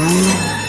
Mm-hmm.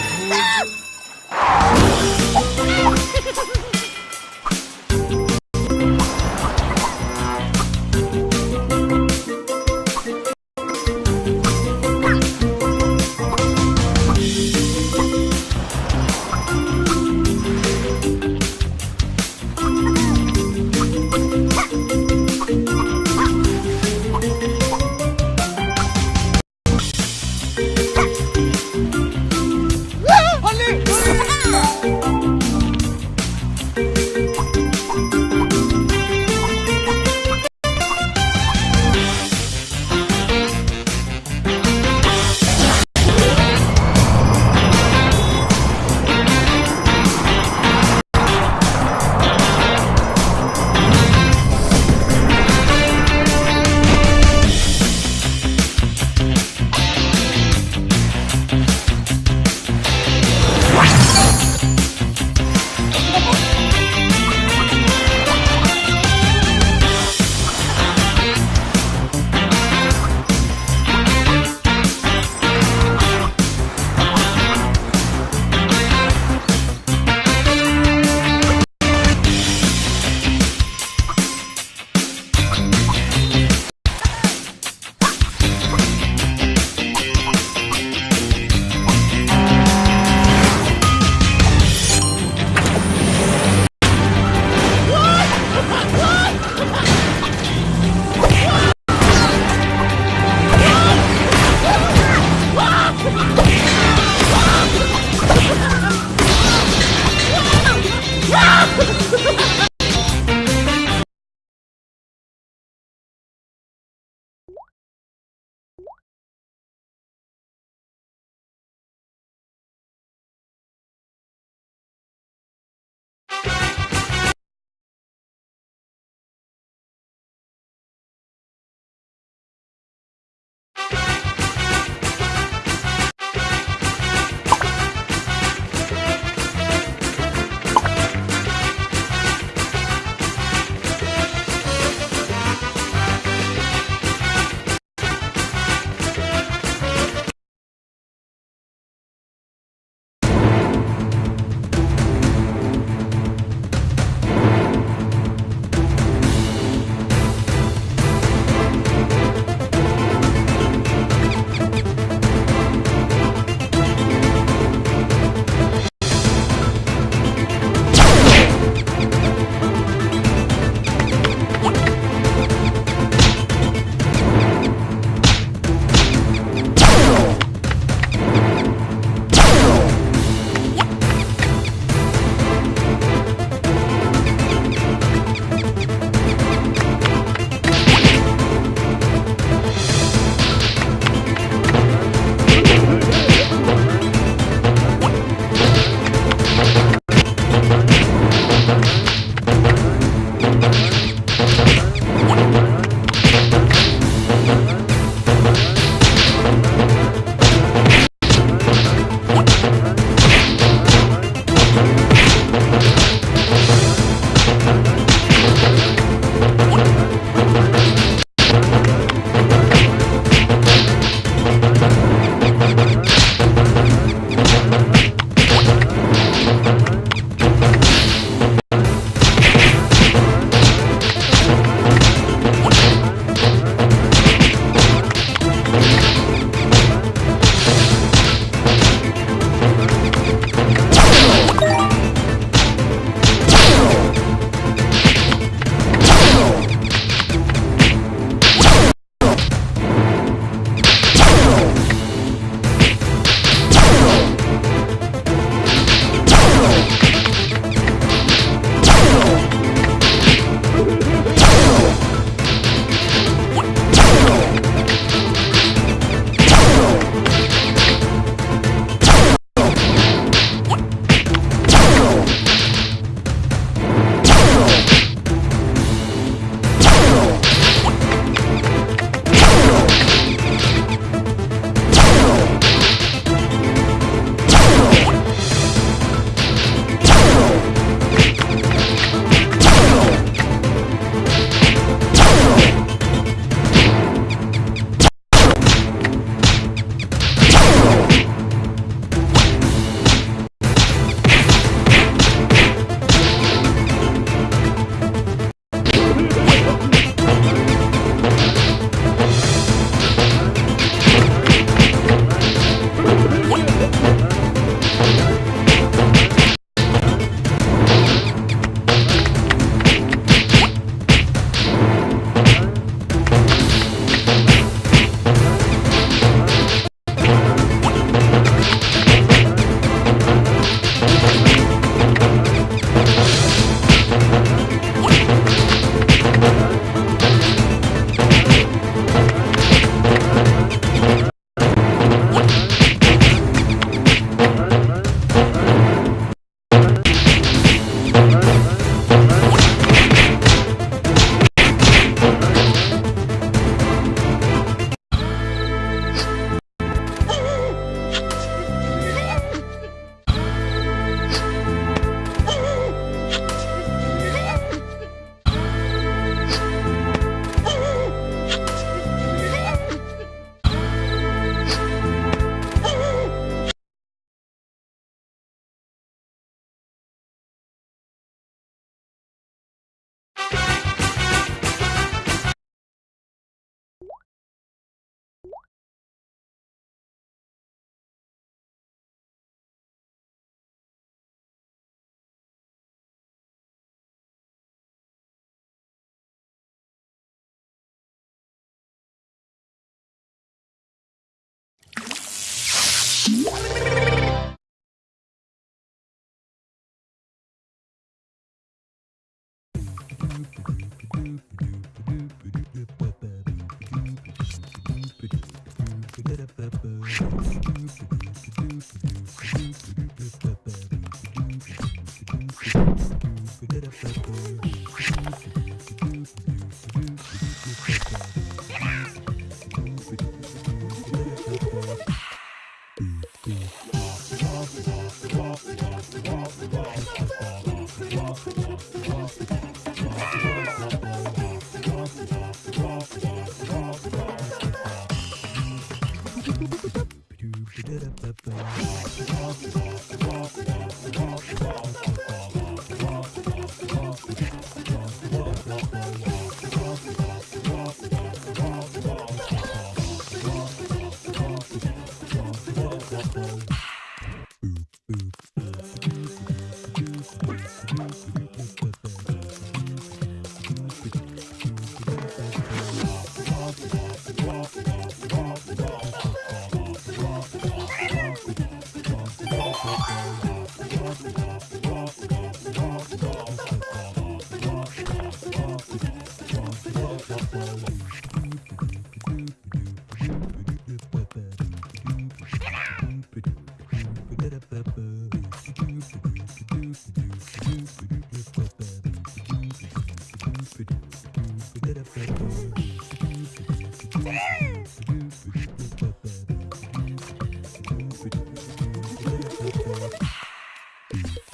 どんどん。